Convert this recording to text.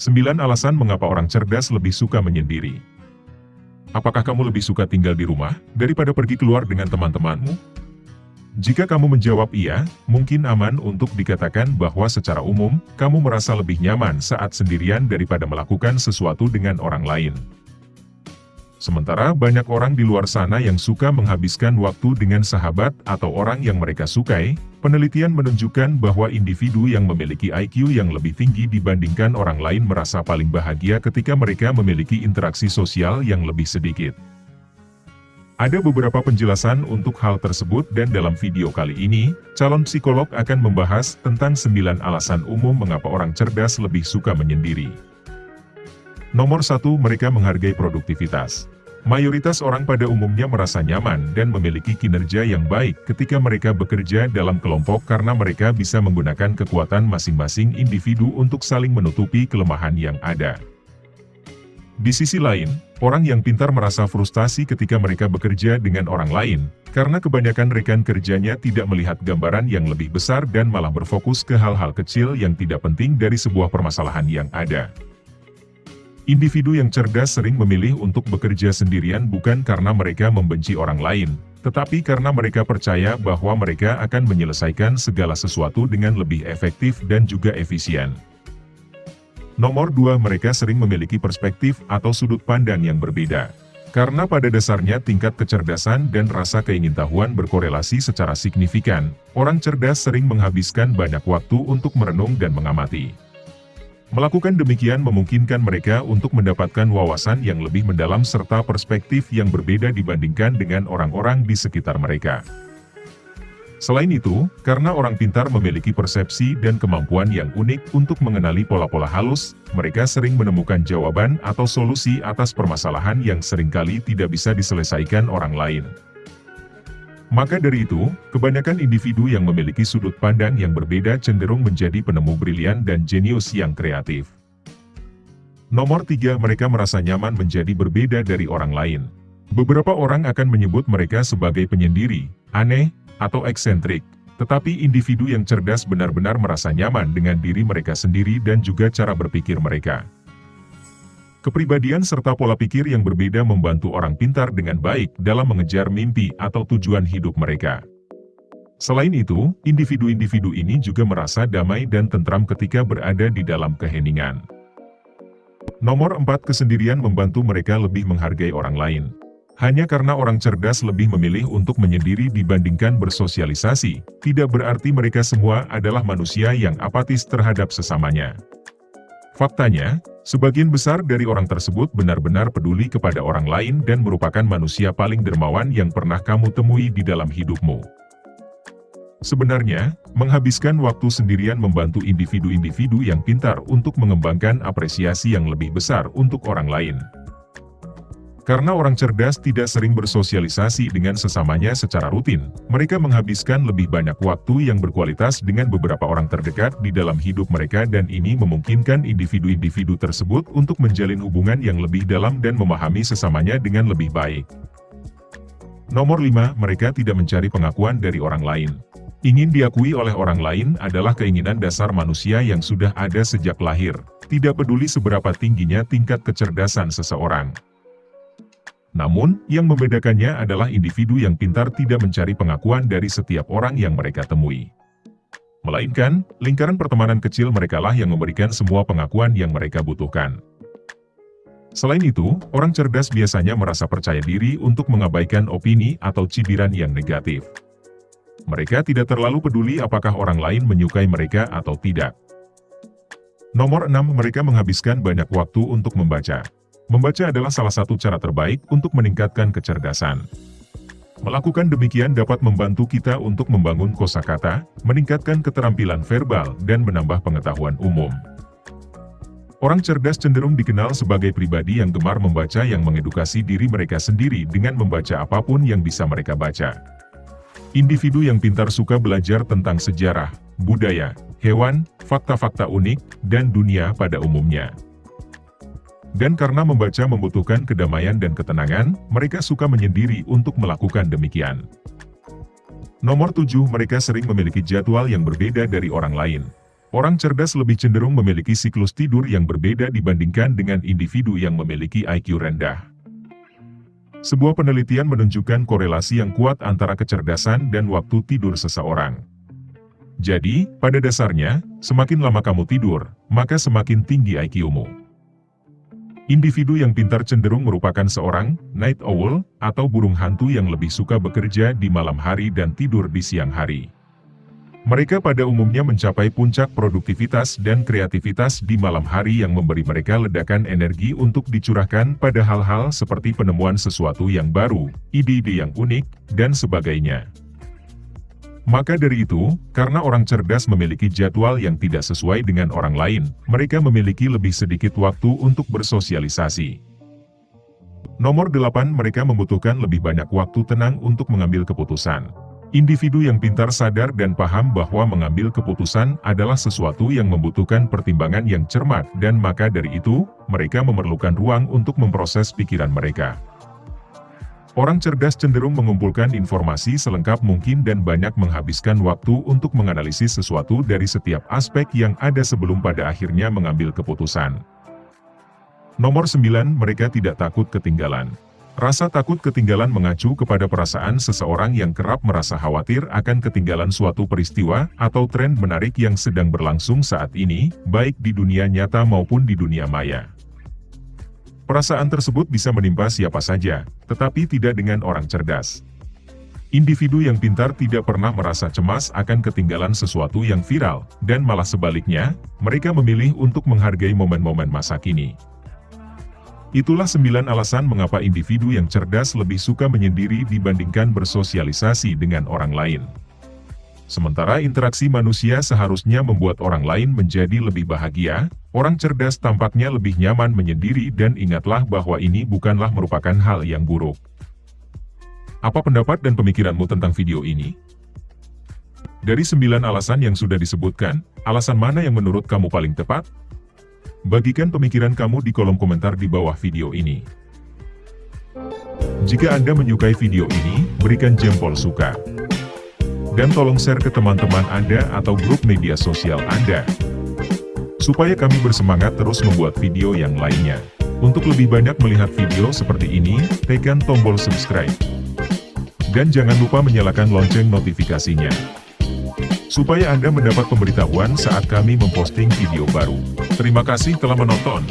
9 alasan mengapa orang cerdas lebih suka menyendiri. Apakah kamu lebih suka tinggal di rumah, daripada pergi keluar dengan teman-temanmu? Jika kamu menjawab iya, mungkin aman untuk dikatakan bahwa secara umum, kamu merasa lebih nyaman saat sendirian daripada melakukan sesuatu dengan orang lain. Sementara banyak orang di luar sana yang suka menghabiskan waktu dengan sahabat atau orang yang mereka sukai, penelitian menunjukkan bahwa individu yang memiliki IQ yang lebih tinggi dibandingkan orang lain merasa paling bahagia ketika mereka memiliki interaksi sosial yang lebih sedikit. Ada beberapa penjelasan untuk hal tersebut dan dalam video kali ini, calon psikolog akan membahas tentang 9 alasan umum mengapa orang cerdas lebih suka menyendiri. Nomor satu, mereka menghargai produktivitas. Mayoritas orang pada umumnya merasa nyaman dan memiliki kinerja yang baik ketika mereka bekerja dalam kelompok karena mereka bisa menggunakan kekuatan masing-masing individu untuk saling menutupi kelemahan yang ada. Di sisi lain, orang yang pintar merasa frustasi ketika mereka bekerja dengan orang lain, karena kebanyakan rekan kerjanya tidak melihat gambaran yang lebih besar dan malah berfokus ke hal-hal kecil yang tidak penting dari sebuah permasalahan yang ada. Individu yang cerdas sering memilih untuk bekerja sendirian bukan karena mereka membenci orang lain, tetapi karena mereka percaya bahwa mereka akan menyelesaikan segala sesuatu dengan lebih efektif dan juga efisien. Nomor dua, mereka sering memiliki perspektif atau sudut pandang yang berbeda. Karena pada dasarnya tingkat kecerdasan dan rasa keingintahuan berkorelasi secara signifikan, orang cerdas sering menghabiskan banyak waktu untuk merenung dan mengamati. Melakukan demikian memungkinkan mereka untuk mendapatkan wawasan yang lebih mendalam serta perspektif yang berbeda dibandingkan dengan orang-orang di sekitar mereka. Selain itu, karena orang pintar memiliki persepsi dan kemampuan yang unik untuk mengenali pola-pola halus, mereka sering menemukan jawaban atau solusi atas permasalahan yang sering kali tidak bisa diselesaikan orang lain. Maka dari itu, kebanyakan individu yang memiliki sudut pandang yang berbeda cenderung menjadi penemu brilian dan jenius yang kreatif. Nomor tiga, mereka merasa nyaman menjadi berbeda dari orang lain. Beberapa orang akan menyebut mereka sebagai penyendiri, aneh, atau eksentrik. Tetapi individu yang cerdas benar-benar merasa nyaman dengan diri mereka sendiri dan juga cara berpikir mereka. Kepribadian serta pola pikir yang berbeda membantu orang pintar dengan baik dalam mengejar mimpi atau tujuan hidup mereka. Selain itu, individu-individu ini juga merasa damai dan tentram ketika berada di dalam keheningan. Nomor 4 Kesendirian membantu mereka lebih menghargai orang lain. Hanya karena orang cerdas lebih memilih untuk menyendiri dibandingkan bersosialisasi, tidak berarti mereka semua adalah manusia yang apatis terhadap sesamanya. Faktanya, sebagian besar dari orang tersebut benar-benar peduli kepada orang lain dan merupakan manusia paling dermawan yang pernah kamu temui di dalam hidupmu. Sebenarnya, menghabiskan waktu sendirian membantu individu-individu yang pintar untuk mengembangkan apresiasi yang lebih besar untuk orang lain. Karena orang cerdas tidak sering bersosialisasi dengan sesamanya secara rutin, mereka menghabiskan lebih banyak waktu yang berkualitas dengan beberapa orang terdekat di dalam hidup mereka dan ini memungkinkan individu-individu tersebut untuk menjalin hubungan yang lebih dalam dan memahami sesamanya dengan lebih baik. Nomor 5, mereka tidak mencari pengakuan dari orang lain. Ingin diakui oleh orang lain adalah keinginan dasar manusia yang sudah ada sejak lahir, tidak peduli seberapa tingginya tingkat kecerdasan seseorang. Namun, yang membedakannya adalah individu yang pintar tidak mencari pengakuan dari setiap orang yang mereka temui. Melainkan, lingkaran pertemanan kecil merekalah yang memberikan semua pengakuan yang mereka butuhkan. Selain itu, orang cerdas biasanya merasa percaya diri untuk mengabaikan opini atau cibiran yang negatif. Mereka tidak terlalu peduli apakah orang lain menyukai mereka atau tidak. Nomor 6. Mereka menghabiskan banyak waktu untuk membaca. Membaca adalah salah satu cara terbaik untuk meningkatkan kecerdasan. Melakukan demikian dapat membantu kita untuk membangun kosakata, meningkatkan keterampilan verbal, dan menambah pengetahuan umum. Orang cerdas cenderung dikenal sebagai pribadi yang gemar membaca yang mengedukasi diri mereka sendiri dengan membaca apa pun yang bisa mereka baca. Individu yang pintar suka belajar tentang sejarah, budaya, hewan, fakta-fakta unik, dan dunia pada umumnya. Dan karena membaca membutuhkan kedamaian dan ketenangan, mereka suka menyendiri untuk melakukan demikian. Nomor 7. Mereka sering memiliki jadwal yang berbeda dari orang lain. Orang cerdas lebih cenderung memiliki siklus tidur yang berbeda dibandingkan dengan individu yang memiliki IQ rendah. Sebuah penelitian menunjukkan korelasi yang kuat antara kecerdasan dan waktu tidur seseorang. Jadi, pada dasarnya, semakin lama kamu tidur, maka semakin tinggi IQ-mu. Individu yang pintar cenderung merupakan seorang night owl atau burung hantu yang lebih suka bekerja di malam hari dan tidur di siang hari. Mereka pada umumnya mencapai puncak produktivitas dan kreativitas di malam hari yang memberi mereka ledakan energi untuk dicurahkan pada hal-hal seperti penemuan sesuatu yang baru, ide-ide yang unik, dan sebagainya. Maka dari itu, karena orang cerdas memiliki jadwal yang tidak sesuai dengan orang lain, mereka memiliki lebih sedikit waktu untuk bersosialisasi. Nomor 8 mereka membutuhkan lebih banyak waktu tenang untuk mengambil keputusan. Individu yang pintar sadar dan paham bahwa mengambil keputusan adalah sesuatu yang membutuhkan pertimbangan yang cermat dan maka dari itu, mereka memerlukan ruang untuk memproses pikiran mereka. Orang cerdas cenderung mengumpulkan informasi selengkap mungkin dan banyak menghabiskan waktu untuk menganalisis sesuatu dari setiap aspek yang ada sebelum pada akhirnya mengambil keputusan. Nomor 9 mereka tidak takut ketinggalan. Rasa takut ketinggalan mengacu kepada perasaan seseorang yang kerap merasa khawatir akan ketinggalan suatu peristiwa atau tren menarik yang sedang berlangsung saat ini, baik di dunia nyata maupun di dunia maya. Perasaan tersebut bisa menimpa siapa saja, tetapi tidak dengan orang cerdas. Individu yang pintar tidak pernah merasa cemas akan ketinggalan sesuatu yang viral, dan malah sebaliknya, mereka memilih untuk menghargai momen-momen masa kini. Itulah sembilan alasan mengapa individu yang cerdas lebih suka menyendiri dibandingkan bersosialisasi dengan orang lain. Sementara interaksi manusia seharusnya membuat orang lain menjadi lebih bahagia, orang cerdas tampaknya lebih nyaman menyendiri dan ingatlah bahwa ini bukanlah merupakan hal yang buruk. Apa pendapat dan pemikiranmu tentang video ini? Dari sembilan alasan yang sudah disebutkan, alasan mana yang menurut kamu paling tepat? Bagikan pemikiran kamu di kolom komentar di bawah video ini. Jika Anda menyukai video ini, berikan jempol suka. Dan tolong share ke teman-teman Anda atau grup media sosial Anda. Supaya kami bersemangat terus membuat video yang lainnya. Untuk lebih banyak melihat video seperti ini, tekan tombol subscribe. Dan jangan lupa menyalakan lonceng notifikasinya supaya Anda mendapat pemberitahuan saat kami memposting video baru. Terima kasih telah menonton.